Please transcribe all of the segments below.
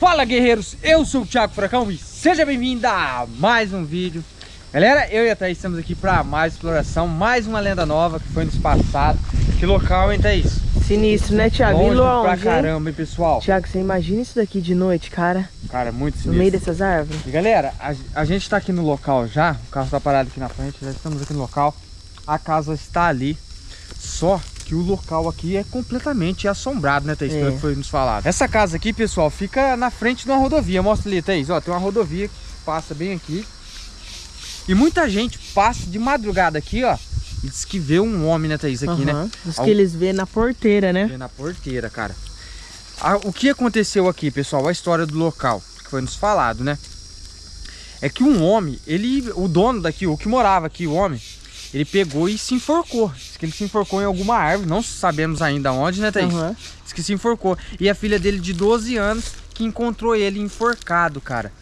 Fala guerreiros, eu sou o Thiago Furacão e seja bem-vindo a mais um vídeo Galera, eu e a Thaís estamos aqui para mais exploração, mais uma lenda nova que foi nos passado Que local, hein Thaís? Sinistro, né Thiago? Longe, longe pra caramba, hein pessoal? Thiago, você imagina isso daqui de noite, cara? Cara, muito sinistro No meio dessas árvores E galera, a, a gente tá aqui no local já, o carro tá parado aqui na frente, já estamos aqui no local A casa está ali, só que o local aqui é completamente assombrado, né, Thaís? É. Pelo que foi nos falado. Essa casa aqui, pessoal, fica na frente de uma rodovia. Mostra ali, Thaís. Ó, tem uma rodovia que passa bem aqui. E muita gente passa de madrugada aqui, ó. E diz que vê um homem, né, Thaís, aqui, uhum. né? Diz que eles vê na porteira, né? Vê na porteira, cara. o que aconteceu aqui, pessoal? A história do local, que foi nos falado, né? É que um homem, ele, o dono daqui, o que morava aqui, o homem, ele pegou e se enforcou. Diz que ele se enforcou em alguma árvore, não sabemos ainda onde, né, Thaís? Uhum. Diz que se enforcou. E a filha dele de 12 anos que encontrou ele enforcado, cara.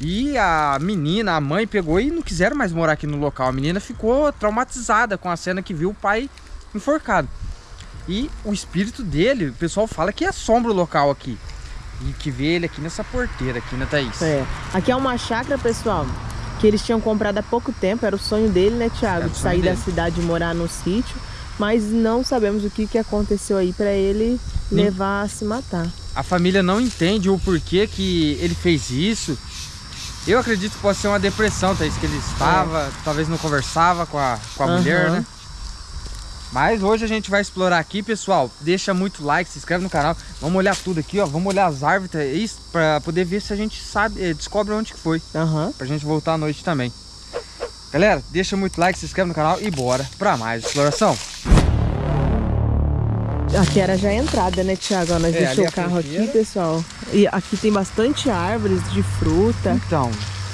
E a menina, a mãe pegou e não quiseram mais morar aqui no local. A menina ficou traumatizada com a cena que viu o pai enforcado. E o espírito dele, o pessoal fala que assombra o local aqui. E que vê ele aqui nessa porteira aqui, né, Thaís? É. Aqui é uma chácara, pessoal que eles tinham comprado há pouco tempo, era o sonho dele, né, Thiago? de sair da cidade e morar no sítio, mas não sabemos o que, que aconteceu aí para ele Nem... levar a se matar. A família não entende o porquê que ele fez isso. Eu acredito que pode ser uma depressão, Thaís, que ele estava, é. talvez não conversava com a, com a uhum. mulher, né? Mas hoje a gente vai explorar aqui, pessoal. Deixa muito like, se inscreve no canal. Vamos olhar tudo aqui, ó. Vamos olhar as árvores é pra poder ver se a gente sabe, eh, descobre onde que foi. Uhum. Pra gente voltar à noite também. Galera, deixa muito like, se inscreve no canal e bora pra mais exploração. Aqui era já a entrada, né, Thiago? Nós é, deixamos o carro aqui, pessoal. E aqui tem bastante árvores de fruta. Então,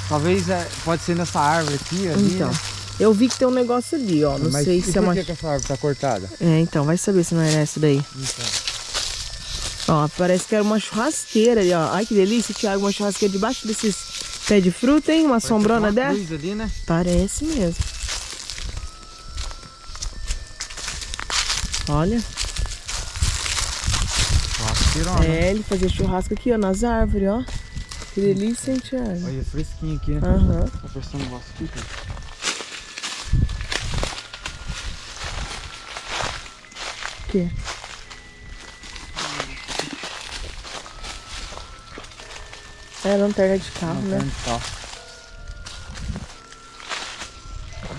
talvez é, pode ser nessa árvore aqui, ali, Então. Né? Eu vi que tem um negócio ali, ó. Não Mas sei se é uma. Por que, essa árvore tá cortada? É, então, vai saber se não era essa daí. Então. Ó, parece que era uma churrasqueira ali, ó. Ai, que delícia, Thiago, uma churrasqueira debaixo desses pés de fruta, hein? Uma parece sombrona uma dessa. Ali, né? Parece mesmo. Olha. É, ele fazia churrasco aqui, ó, nas árvores, ó. Que delícia, hein, Thiago? Olha, fresquinho aqui, né? Aham. Uhum. Tá prestando um negócio aqui, cara. Quê? É lanterna de carro, lanterna né? De carro.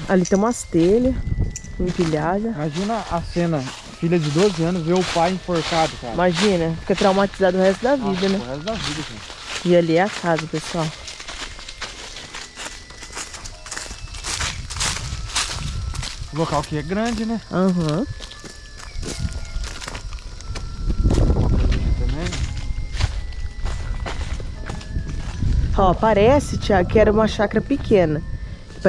Ali tem umas telhas empilhadas. Imagina a cena, filha de 12 anos vê o pai enforcado, cara. Imagina, fica traumatizado o resto da vida, Nossa, né? O resto da vida, cara. E ali é a casa, pessoal. O local aqui é grande, né? Aham. Uhum. Ó, parece, Tiago, que era uma chácara pequena.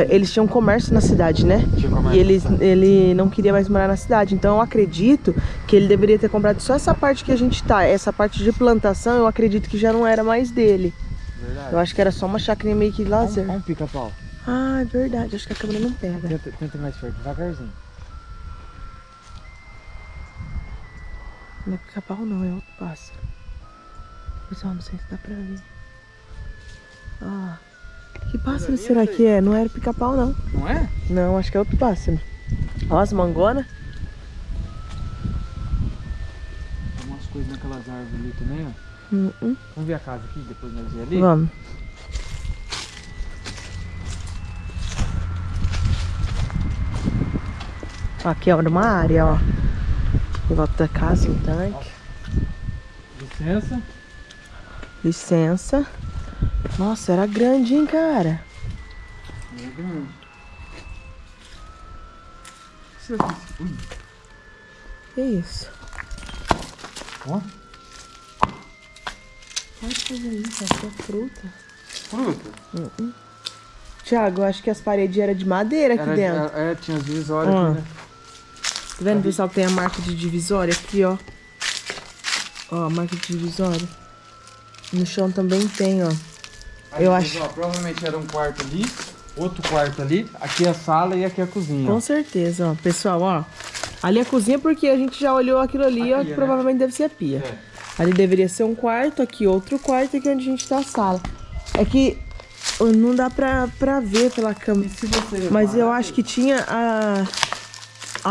Eles tinham comércio na cidade, né? Comércio, e eles, ele não queria mais morar na cidade. Então eu acredito que ele deveria ter comprado só essa parte que a gente tá. Essa parte de plantação, eu acredito que já não era mais dele. Verdade. Eu acho que era só uma chácara meio que lazer. Um, um pica-pau. Ah, é verdade. Acho que a câmera não pega. Tenta, tenta mais perto, devagarzinho. Não é pica-pau não, é outro pássaro. Pessoal, não sei se dá pra ver. Ah, que pássaro será que é? Não era pica-pau, não. Não é? Não, acho que é outro pássaro. Ó, as mangonas. Tem umas coisas naquelas árvores ali também, ó. Uh -uh. Vamos ver a casa aqui, depois nós ir ali? Vamos. Aqui é uma área, ó. Em volta da casa, um tanque. Licença. Licença. Nossa, era grande, hein, cara? Era grande. Que isso? Ó. Pode fazer isso, acho que é fruta. Fruta? Uh -uh. Tiago, eu acho que as paredes eram de madeira aqui era, dentro. É, tinha as divisórias aqui, né? Tá vendo, pessoal, que tem a marca de divisória aqui, ó. Ó, a marca de divisória. No chão também tem, ó. Aí, eu acho. Ó, provavelmente era um quarto ali, outro quarto ali, aqui é a sala e aqui é a cozinha. Com certeza, ó. Pessoal, ó. Ali é a cozinha porque a gente já olhou aquilo ali, ó, que né? provavelmente deve ser a pia. É. Ali deveria ser um quarto, aqui outro quarto, aqui onde a gente tá a sala. É que não dá pra, pra ver pela câmera. Mas eu acho que tinha a...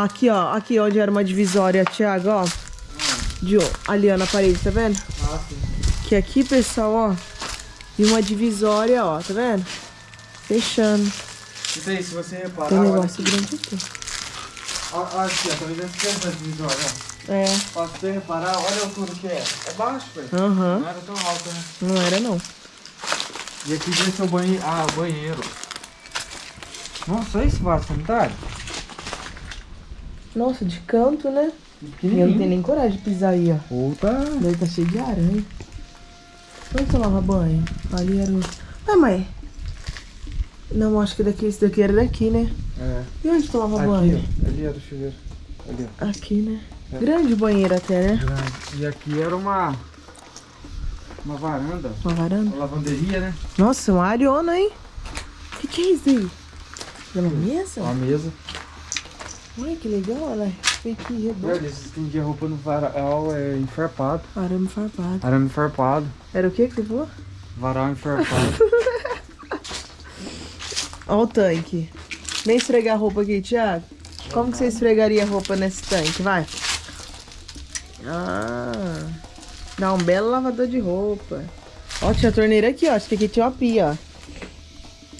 Aqui, ó. Aqui onde era uma divisória, Thiago, ó. De, ali, ó, na parede, tá vendo? Ah, sim. Que aqui, pessoal, ó. E uma divisória, ó, tá vendo? Fechando. Isso aí, se você reparar, Tem um olha negócio aqui. grande aqui. Olha olha aqui, ó, tá vendo essa divisória, ó. É. Se você reparar, olha a altura que é. É baixo, velho. Aham. Não era tão alto, né? Não era, não. E aqui ser o banheiro. Ah, o banheiro. Nossa, olha esse vaso sanitário. Nossa, de canto, né? E eu não tenho nem coragem de pisar aí, ó. Puta. Daí tá cheio de aranha. Onde você lava banho? Ali era o... Ah, mãe. Não, acho que daqui, esse daqui era daqui, né? É. E onde tu lava Aqui, banho? ó. Ali era o chuveiro. Ali, ó. Aqui, né? É. Grande banheiro até, né? Grande. E aqui era uma. Uma varanda. Uma varanda. Uma lavanderia, né? Nossa, uma ariona, hein? O que, que é isso aí? É uma mesa? Uma mesa. Olha que legal, olha. Aqui redondo. Eles estendiam a roupa no varal é, enfarpado. Arame farpado. Arame enfarpado. Era o que que você falou? Varal enfarpado. Olha o tanque. Vem esfregar a roupa aqui, Thiago. Como que você esfregaria a roupa nesse tanque? Vai. Ah. Dá um belo lavador de roupa. Ó, tinha a torneira aqui, ó. Acho que aqui tinha uma pia, ó.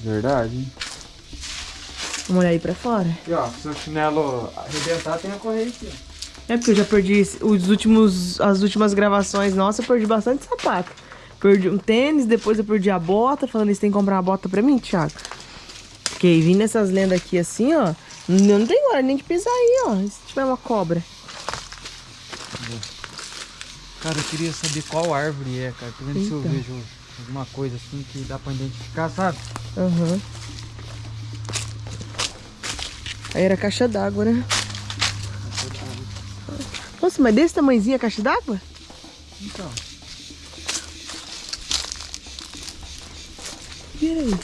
Verdade. hein? Vamos olhar aí pra fora. E ó, se o chinelo arrebentar, tem a corrente. É porque eu já perdi os últimos, as últimas gravações nossas, eu perdi bastante sapato. Perdi um tênis, depois eu perdi a bota. Falando isso, tem que comprar uma bota pra mim, Thiago. Porque vindo essas lendas aqui assim, ó. Eu não tenho hora nem de pisar aí, ó. E se tiver uma cobra? Cara, eu queria saber qual árvore é, cara. Tô vendo se eu Eita. vejo alguma coisa assim que dá pra identificar, sabe? Aham. Aí era caixa d'água, né? Nossa, mas desse tamanhozinho a caixa d'água? Então. Vira aí.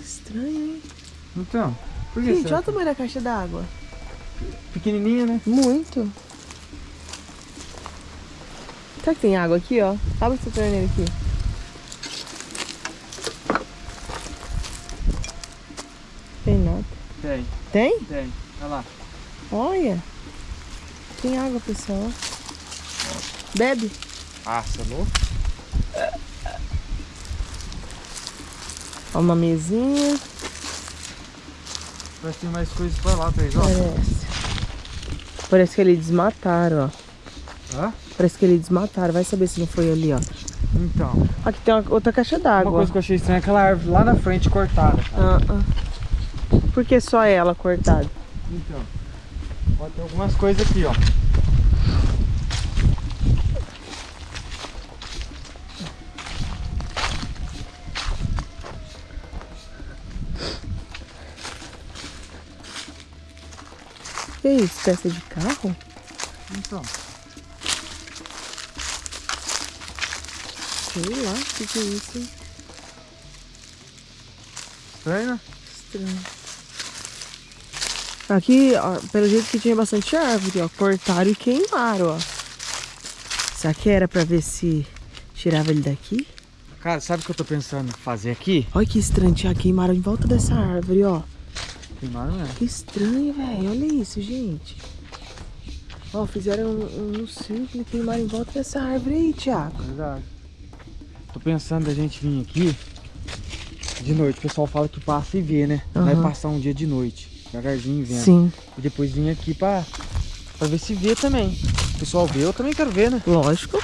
Estranho, hein? Então. Por que Gente, será olha o tamanho da caixa d'água. que- Pequenininha, né? Muito. Será que tem água aqui, ó? Abre essa torneira aqui. Tem nada. Tem, Tem? tem. Olha lá. Olha. Tem água, pessoal. Bebe. Louco? Ó, uma mesinha. Vai ter mais coisas pra lá, Thaís, ó. Parece. Parece que eles desmataram, ó. Hã? Parece que eles desmataram. Vai saber se não foi ali, ó. Então. Aqui tem uma, outra caixa Uma d'água. coisa que eu achei estranha é aquela árvore lá na frente cortada. Ah, ah. Por que só ela cortada? Então. Pode ter algumas coisas aqui, ó. Que isso? Peça de carro? Então. Sei lá, o que, que é isso? hein? Estranho, né? Estranho. Aqui, ó, pelo jeito que tinha bastante árvore, ó. Cortaram e queimaram, ó. Será que era pra ver se tirava ele daqui? Cara, sabe o que eu tô pensando em fazer aqui? Olha que estranho, Tia. Queimaram em volta dessa árvore, ó. Queimaram mesmo. Que estranho, velho. Olha isso, gente. Ó, fizeram um, um círculo e queimaram em volta dessa árvore aí, Thiago. Verdade. Tô pensando da gente vir aqui de noite. O pessoal fala que passa e vê, né? Vai Aham. passar um dia de noite. Devagarzinho vendo. Sim, E depois vir aqui pra, pra ver se vê também. O pessoal vê, eu também quero ver, né? lógico.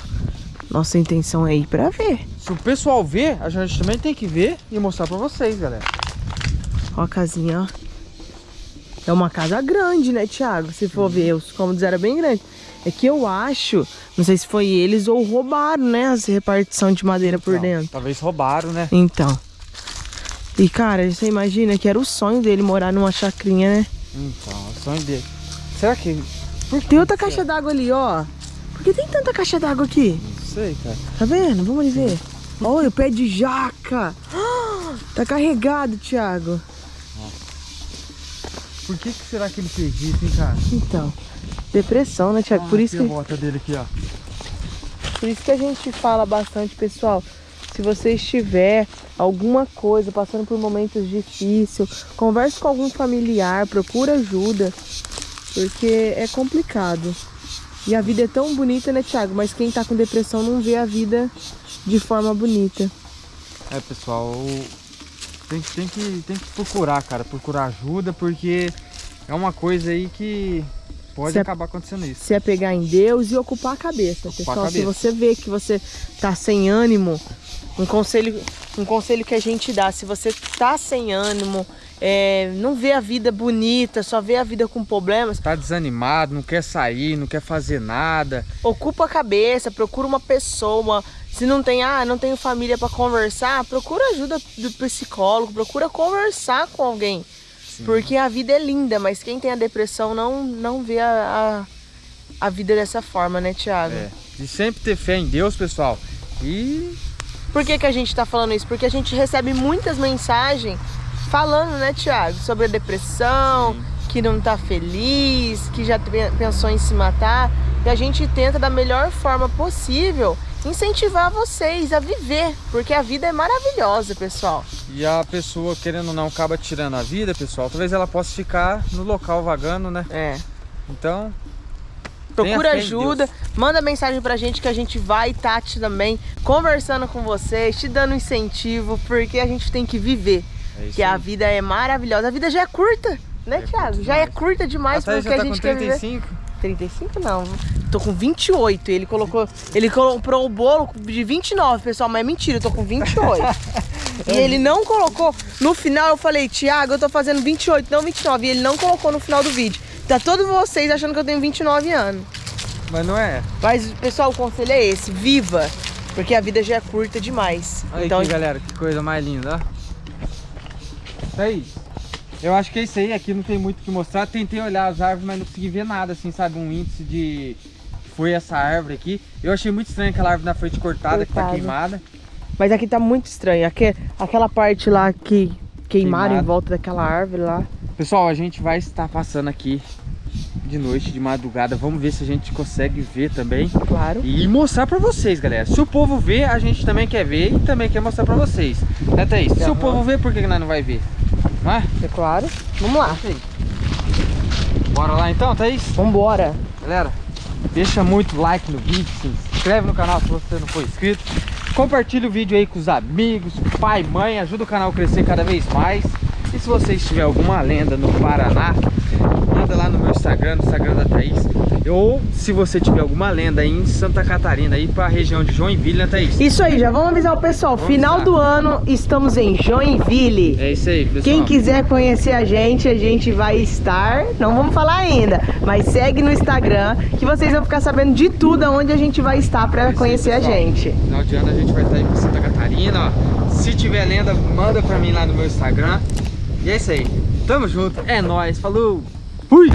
Nossa intenção é ir pra ver. Se o pessoal vê, a gente também tem que ver e mostrar pra vocês, galera. Ó a casinha, ó. É uma casa grande, né, Thiago? Se for ver, os cômodos eram bem grandes. É que eu acho, não sei se foi eles ou roubaram, né, as repartição de madeira por Não, dentro. Talvez roubaram, né? Então. E, cara, você imagina que era o sonho dele morar numa chacrinha, né? Então, o sonho dele. Será que. Por Tem outra caixa d'água ali, ó. Por que tem tanta caixa d'água aqui? Não sei, cara. Tá vendo? Vamos ali ver. Olha o pé de jaca. Ah, Tá carregado, Thiago. Por que, que será que ele fez isso, hein, cara? Então, depressão, né, Thiago? Por Ah, isso aqui que... a bota dele aqui, ó. Por isso que a gente fala bastante, pessoal. Se você estiver alguma coisa, passando por momentos difíceis, converse com algum familiar, procura ajuda, porque é complicado. E a vida é tão bonita, né, Thiago? Mas quem tá com depressão não vê a vida de forma bonita. É, pessoal, tem, tem, que, tem que procurar, cara, procurar ajuda, porque é uma coisa aí que pode se acabar acontecendo isso. Se apegar em Deus e ocupar a cabeça, ocupar pessoal. A cabeça. Se você vê que você tá sem ânimo, um conselho, um conselho que a gente dá, se você tá sem ânimo, é, não vê a vida bonita, só vê a vida com problemas. Tá desanimado, não quer sair, não quer fazer nada. Ocupa a cabeça, procura uma pessoa. Se não tem, ah, não tenho família para conversar, procura ajuda do psicólogo, procura conversar com alguém. Sim. Porque a vida é linda, mas quem tem a depressão não, não vê a, a, a vida dessa forma, né, Thiago? É. E sempre ter fé em Deus, pessoal. E por que, que a gente está falando isso? Porque a gente recebe muitas mensagens falando, né, Tiago, sobre a depressão, Sim. que não está feliz, que já pensou em se matar. E a gente tenta da melhor forma possível incentivar vocês a viver, porque a vida é maravilhosa, pessoal. E a pessoa, querendo ou não, acaba tirando a vida, pessoal, talvez ela possa ficar no local vagando, né? É. Então, Procura ajuda, manda mensagem pra gente que a gente vai, Tati também, conversando com vocês, te dando incentivo, porque a gente tem que viver. É que aí. a vida é maravilhosa. A vida já é curta, né, é Thiago? Já é curta demais porque tá a gente quer viver. 35 não, tô com 28. Ele colocou, ele comprou o bolo de 29, pessoal, mas é mentira, eu tô com 28. e ele não colocou, no final eu falei, Thiago, eu tô fazendo 28, não 29, e ele não colocou no final do vídeo. Tá todos vocês achando que eu tenho 29 anos. Mas não é. Mas, pessoal, o conselho é esse. Viva. Porque a vida já é curta demais. Olha então, aqui, galera. Que coisa mais linda, ó. Isso aí. Eu acho que é isso aí. Aqui não tem muito o que mostrar. Tentei olhar as árvores, mas não consegui ver nada, assim, sabe? Um índice de... Foi essa árvore aqui. Eu achei muito estranho aquela árvore na frente cortada, Cortado. que tá queimada. Mas aqui tá muito estranho. Aqui, aquela parte lá que queimaram Queimado. em volta daquela árvore lá. Pessoal, a gente vai estar passando aqui de noite, de madrugada. Vamos ver se a gente consegue ver também. Claro. E mostrar pra vocês, galera. Se o povo vê, a gente também quer ver e também quer mostrar pra vocês. Né, Thaís? Uhum. Se o povo vê, por que nós não vai ver? Não é? É claro. Vamos lá. Bora lá então, Thaís? Vambora. Galera, deixa muito like no vídeo, se inscreve no canal se você não for inscrito. Compartilha o vídeo aí com os amigos, pai, mãe, ajuda o canal a crescer cada vez mais. E se você tiver alguma lenda no Paraná, manda lá no meu Instagram, no Instagram da Thaís. Ou se você tiver alguma lenda aí em Santa Catarina, aí para a região de Joinville, né, Thaís? Isso aí, já vamos avisar o pessoal. Vamos Final do ano, estamos em Joinville. É isso aí, pessoal. Quem quiser conhecer a gente, a gente vai estar. Não vamos falar ainda, mas segue no Instagram que vocês vão ficar sabendo de tudo aonde a gente vai estar para conhecer aí, a gente. Final de ano a gente vai estar aí Santa Catarina, ó. Se tiver lenda, manda para mim lá no meu Instagram. E é isso aí. Tamo junto. É nóis. Falou. Fui.